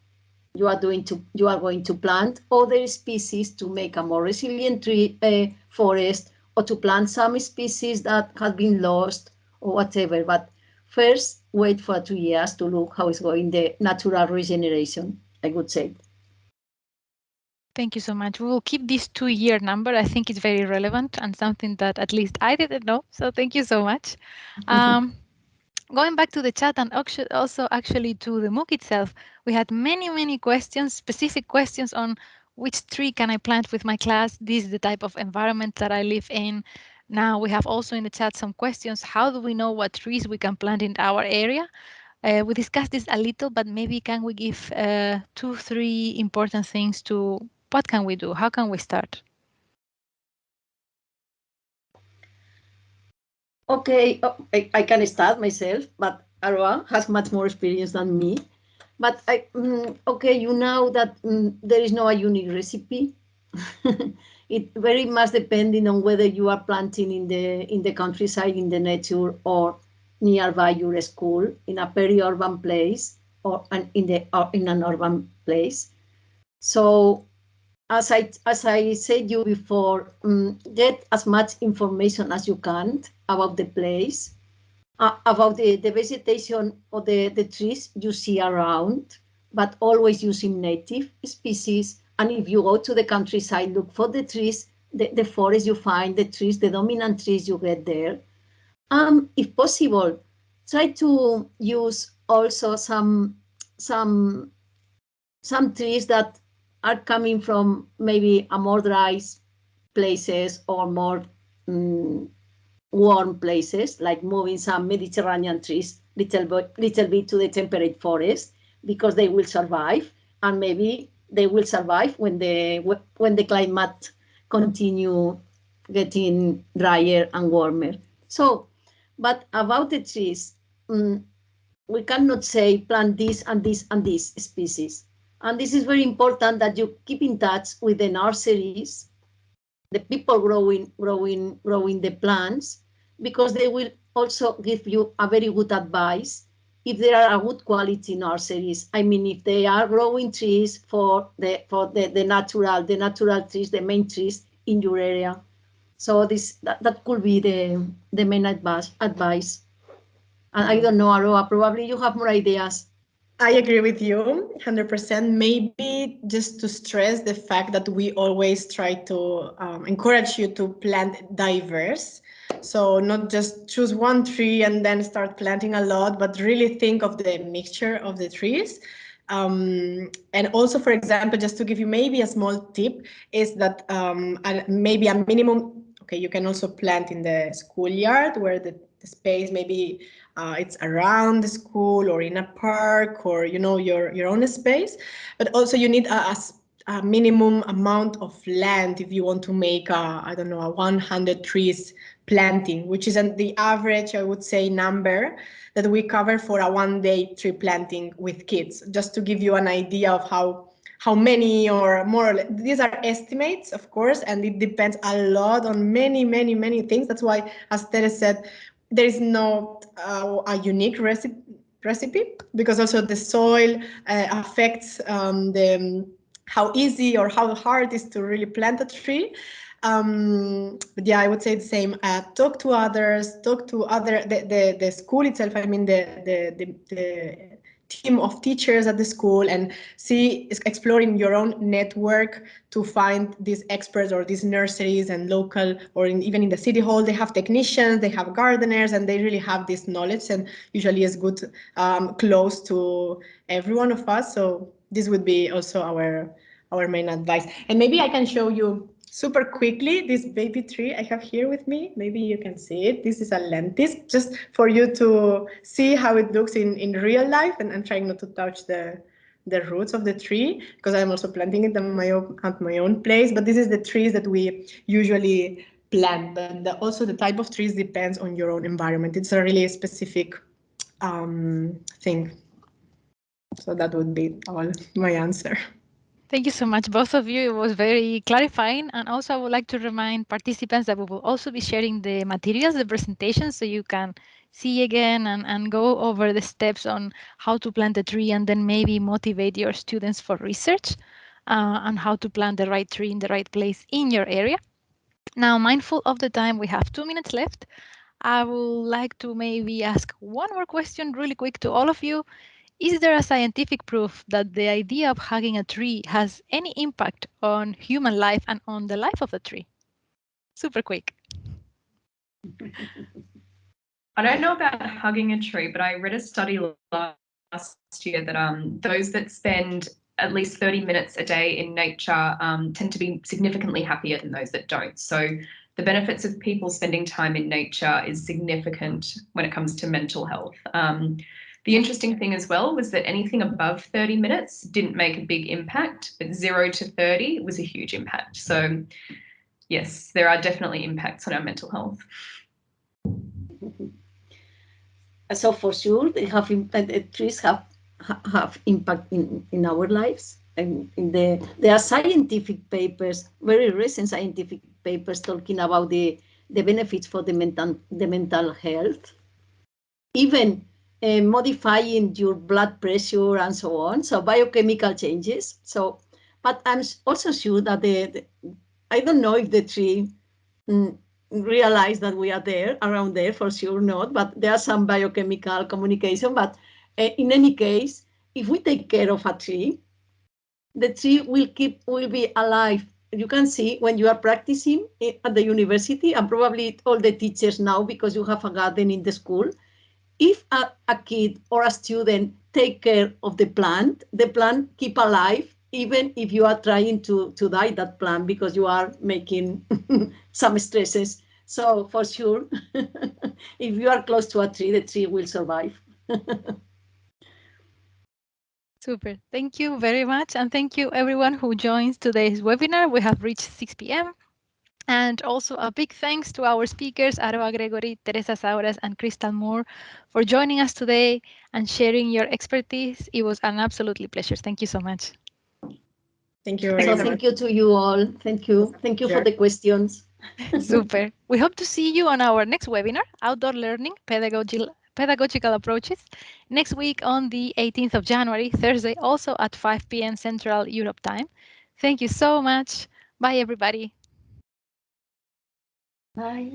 you are doing to you are going to plant other species to make a more resilient tree uh, forest or to plant some species that have been lost or whatever. But First, wait for two years to look how it's going the natural regeneration, I would say. Thank you so much. We will keep this two-year number. I think it's very relevant and something that at least I didn't know. So thank you so much. Um, going back to the chat and also actually to the MOOC itself, we had many, many questions, specific questions on which tree can I plant with my class? This is the type of environment that I live in. Now we have also in the chat some questions. How do we know what trees we can plant in our area? Uh, we discussed this a little, but maybe can we give uh, two, three important things to what can we do? How can we start? Okay, oh, I, I, can start myself, but Aroa has much more experience than me. But I, mm, okay, you know that mm, there is no a unique recipe. it very much depending on whether you are planting in the in the countryside in the nature or nearby your school in a peri-urban place or an, in the or in an urban place. So as i as i said you before um, get as much information as you can about the place uh, about the the vegetation or the the trees you see around but always using native species and if you go to the countryside, look for the trees, the, the forest you find, the trees, the dominant trees you get there. Um, if possible, try to use also some some some trees that are coming from maybe a more dry places or more um, warm places, like moving some Mediterranean trees little bit, little bit to the temperate forest because they will survive and maybe they will survive when the when the climate continue getting drier and warmer. So, but about the trees, um, we cannot say plant this and this and this species. And this is very important that you keep in touch with the nurseries, the people growing, growing, growing the plants, because they will also give you a very good advice if there are a good quality nurseries. I mean, if they are growing trees for the for the, the natural, the natural trees, the main trees in your area. So this that, that could be the the main advice advice. And I don't know, Aroa, probably you have more ideas. I agree with you 100%. Maybe just to stress the fact that we always try to um, encourage you to plant diverse. So not just choose one tree and then start planting a lot, but really think of the mixture of the trees. Um, and also, for example, just to give you maybe a small tip is that um, maybe a minimum, okay, you can also plant in the schoolyard where the, the space maybe uh, it's around the school or in a park or you know your your own space but also you need a, a, a minimum amount of land if you want to make a i don't know a 100 trees planting which is the average i would say number that we cover for a one day tree planting with kids just to give you an idea of how how many or more these are estimates of course and it depends a lot on many many many things that's why as Tere said there is not uh, a unique recipe recipe because also the soil uh, affects um, the how easy or how hard it is to really plant a tree. Um, but yeah, I would say the same. Uh, talk to others, talk to other the, the the school itself. I mean the the the, the team of teachers at the school and see exploring your own network to find these experts or these nurseries and local or in, even in the city hall they have technicians they have gardeners and they really have this knowledge and usually is good um, close to every one of us so this would be also our our main advice and maybe i can show you super quickly this baby tree I have here with me. Maybe you can see it. This is a lentis, just for you to see how it looks in, in real life. And I'm trying not to touch the, the roots of the tree because I'm also planting it my own, at my own place. But this is the trees that we usually plant. But the, also the type of trees depends on your own environment. It's a really specific um, thing. So that would be all my answer. Thank you so much, both of you. It was very clarifying. And also, I would like to remind participants that we will also be sharing the materials, the presentation, so you can see again and, and go over the steps on how to plant a tree and then maybe motivate your students for research uh, on how to plant the right tree in the right place in your area. Now, mindful of the time, we have two minutes left. I would like to maybe ask one more question really quick to all of you. Is there a scientific proof that the idea of hugging a tree has any impact on human life and on the life of the tree? Super quick. I don't know about hugging a tree, but I read a study last year that um, those that spend at least 30 minutes a day in nature um, tend to be significantly happier than those that don't. So the benefits of people spending time in nature is significant when it comes to mental health. Um, the interesting thing as well was that anything above 30 minutes didn't make a big impact, but zero to 30 was a huge impact. So yes, there are definitely impacts on our mental health. So for sure, they have the uh, uh, trees have have impact in, in our lives. And in the there are scientific papers, very recent scientific papers talking about the the benefits for the mental the mental health. Even uh, modifying your blood pressure and so on. So biochemical changes. So, but I'm also sure that the, the I don't know if the tree mm, realize that we are there around there for sure not, but there are some biochemical communication. But uh, in any case, if we take care of a tree, the tree will keep will be alive. You can see when you are practicing at the university, and probably all the teachers now because you have a garden in the school, if a, a kid or a student take care of the plant, the plant keep alive even if you are trying to, to die that plant because you are making some stresses. So for sure, if you are close to a tree, the tree will survive. Super. Thank you very much. And thank you everyone who joins today's webinar. We have reached 6 p.m. And also a big thanks to our speakers, Aroa Gregory, Teresa Sauras, and Crystal Moore for joining us today and sharing your expertise. It was an absolutely pleasure. Thank you so much. Thank you very So much. thank you to you all. Thank you. Thank you for the questions. Super. We hope to see you on our next webinar, Outdoor Learning, Pedagogical, Pedagogical Approaches, next week on the 18th of January, Thursday, also at 5 p.m. Central Europe time. Thank you so much. Bye, everybody. Bye.